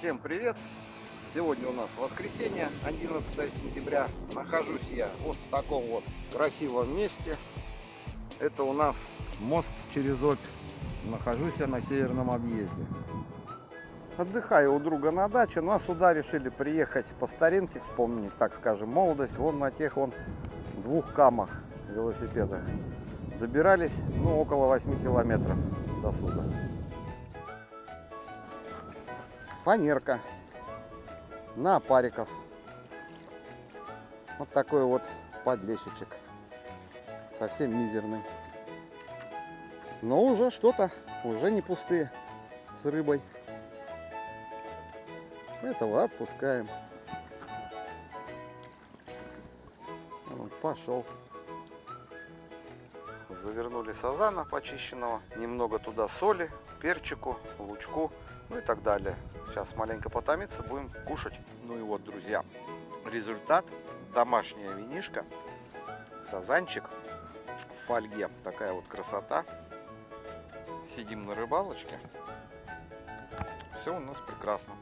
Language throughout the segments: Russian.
Всем привет! Сегодня у нас воскресенье, 11 сентября. Нахожусь я вот в таком вот красивом месте. Это у нас мост через Обь. Нахожусь я на северном объезде. Отдыхаю у друга на даче, но сюда решили приехать по старинке, вспомнить, так скажем, молодость. Вон на тех вон двух камах велосипедах. Добирались, ну, около 8 километров до сюда. Фанерка на опариков. Вот такой вот подлещичек. Совсем мизерный. Но уже что-то, уже не пустые с рыбой. Этого отпускаем. Пошел. Завернули сазана почищенного. Немного туда соли, перчику, лучку, ну и так далее. Сейчас маленько потомиться, будем кушать. Ну и вот, друзья, результат. Домашняя винишка, сазанчик в фольге. Такая вот красота. Сидим на рыбалочке. Все у нас прекрасно.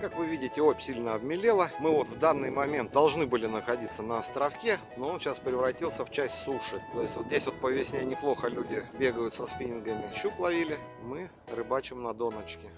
Как вы видите, опь сильно обмелела. Мы вот в данный момент должны были находиться на островке, но он сейчас превратился в часть суши. То есть вот здесь вот по весне неплохо люди бегают со спиннингами. Щук ловили, мы рыбачим на доночке.